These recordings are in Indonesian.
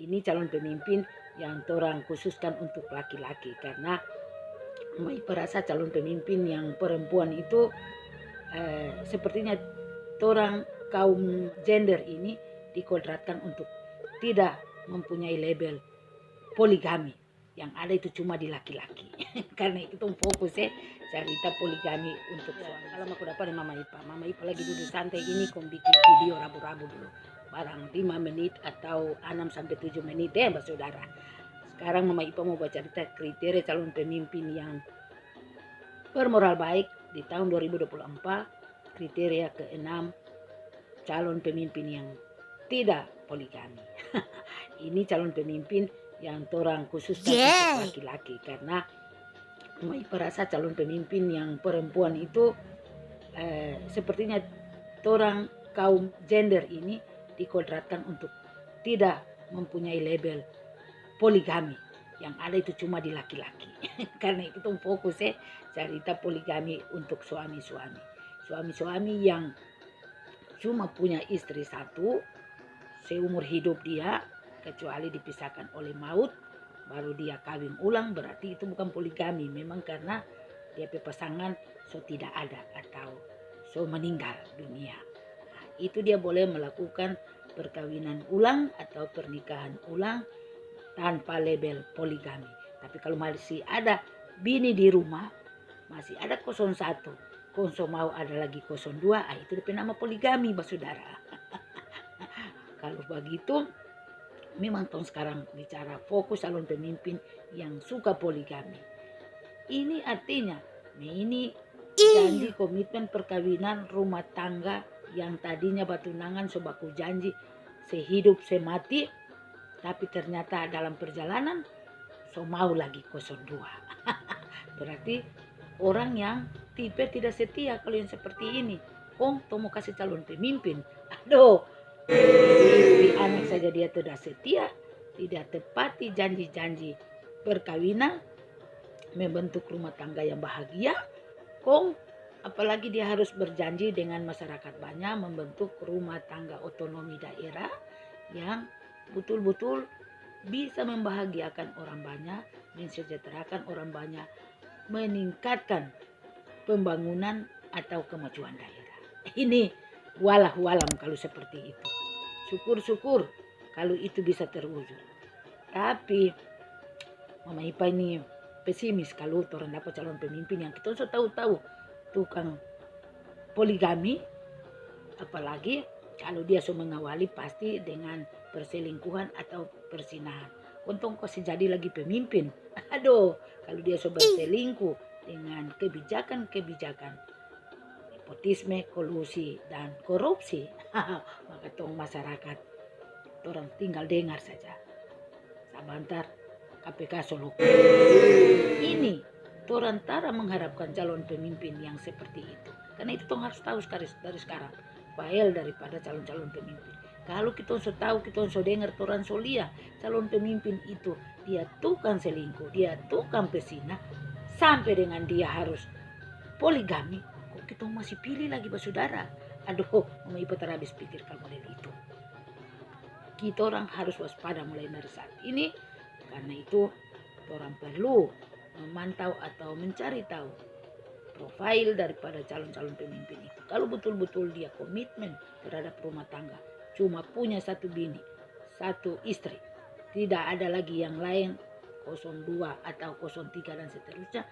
ini calon pemimpin yang orang khususkan untuk laki-laki. Karena Mai perasa calon pemimpin yang perempuan itu eh, sepertinya orang kaum gender ini dikodratkan untuk tidak mempunyai label poligami. Yang ada itu cuma di laki-laki. Karena itu fokus ya cerita poligami untuk suami. kalau aku dapat mama ipa. Mama ipa lagi duduk santai ini kau bikin video rabu-rabu dulu barang 5 menit atau 6 sampai 7 menit ya mbak saudara sekarang mama ipa mau baca cerita kriteria calon pemimpin yang bermoral baik di tahun 2024 kriteria keenam calon pemimpin yang tidak poligami ini calon pemimpin yang orang khusus yeah. laki-laki karena Mai perasa calon pemimpin yang perempuan itu eh, sepertinya orang kaum gender ini dikodratkan untuk tidak mempunyai label poligami. Yang ada itu cuma di laki-laki. Karena itu fokus ya cerita poligami untuk suami-suami. Suami-suami yang cuma punya istri satu seumur hidup dia kecuali dipisahkan oleh maut baru dia kawin ulang berarti itu bukan poligami. Memang karena dia pasangan so tidak ada atau so meninggal dunia itu dia boleh melakukan perkawinan ulang atau pernikahan ulang tanpa label poligami. Tapi kalau masih ada bini di rumah masih ada kosong satu kosong mau ada lagi kosong dua ah, itu nama poligami saudara. Kalau begitu memang tahun sekarang bicara fokus calon pemimpin yang suka poligami. Ini artinya, ini janji komitmen perkawinan rumah tangga yang tadinya batunangan sobaku janji sehidup semati, tapi ternyata dalam perjalanan so mau lagi kosong dua. Berarti orang yang tipe tidak setia kalau yang seperti ini. Oh, mau kasih calon pemimpin. Aduh, Istri anak saja dia tidak setia, tidak tepati janji-janji perkawinan, membentuk rumah tangga yang bahagia, kong apalagi dia harus berjanji dengan masyarakat banyak membentuk rumah tangga otonomi daerah yang betul-betul bisa membahagiakan orang banyak, mensejahterakan orang banyak, meningkatkan pembangunan atau kemajuan daerah. Ini walah walam kalau seperti itu. Syukur-syukur kalau itu bisa terwujud. Tapi Mama Ipa ini pesimis kalau orang dapat calon pemimpin yang kita sudah tahu-tahu tukang poligami apalagi kalau dia sudah mengawali pasti dengan perselingkuhan atau persinahan untung kok jadi lagi pemimpin aduh kalau dia sudah berselingkuh dengan kebijakan-kebijakan nepotisme, kolusi, dan korupsi, maka tong masyarakat orang tinggal dengar saja. Sabantar KPK Solo. Ini orang tara mengharapkan calon pemimpin yang seperti itu. Karena itu tong harus tahu sekali dari sekarang. Fail daripada calon-calon pemimpin. Kalau kita sudah tahu, kita sudah dengar orang solia, calon pemimpin itu dia tukang selingkuh, dia tukang pesina, sampai dengan dia harus poligami, kita masih pilih lagi saudara. Aduh, mama ibu terhabis pikir kalau model itu. Kita orang harus waspada mulai dari saat ini. Karena itu orang perlu memantau atau mencari tahu profil daripada calon-calon pemimpin itu. Kalau betul-betul dia komitmen terhadap rumah tangga, cuma punya satu bini, satu istri, tidak ada lagi yang lain 02 atau 03 dan seterusnya,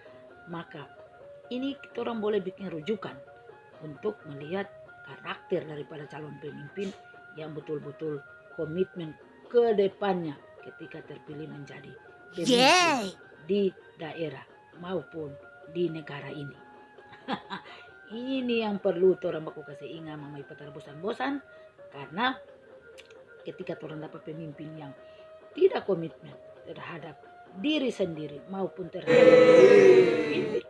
maka ini kita orang boleh bikin rujukan untuk melihat karakter daripada calon pemimpin yang betul-betul komitmen ke depannya ketika terpilih menjadi pemimpin yeah. Di daerah maupun di negara ini. ini yang perlu orang baku kasih ingat mamai petar bosan-bosan karena ketika orang dapat pemimpin yang tidak komitmen terhadap diri sendiri maupun terhadap pemimpin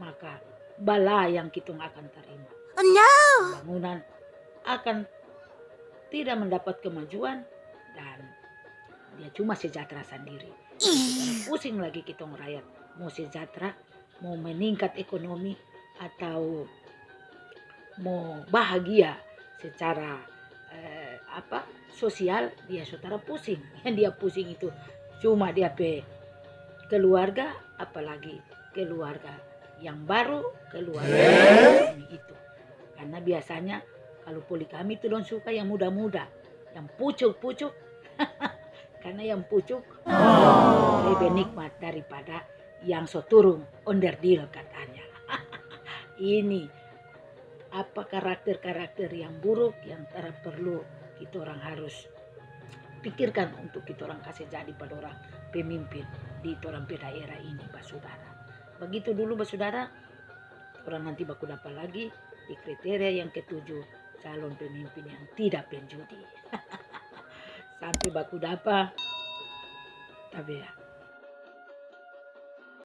maka bala yang kita akan terima. Oh, no. Bangunan akan tidak mendapat kemajuan dan dia cuma sejahtera sendiri. Pusing lagi kita ngerakyat mau sejahtera, mau meningkat ekonomi atau mau bahagia secara eh, apa sosial dia saudara pusing. Yang dia pusing itu cuma dia pe keluarga apalagi keluarga yang baru keluarga yang itu. Karena biasanya kalau poligami itu don suka yang muda-muda yang pucuk-pucuk karena yang pucuk lebih nikmat daripada yang soturung onderdil katanya ini apa karakter-karakter yang buruk yang tidak perlu kita orang harus pikirkan untuk kita orang kasih jadi pada orang pemimpin di orang daerah ini Pak Saudara. Begitu dulu Pak Saudara, orang nanti baku dapat lagi di kriteria yang ketujuh calon pemimpin yang tidak penjudi. Sampai baku dapat, tapi ya